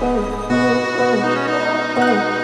oh, oh, oh, oh.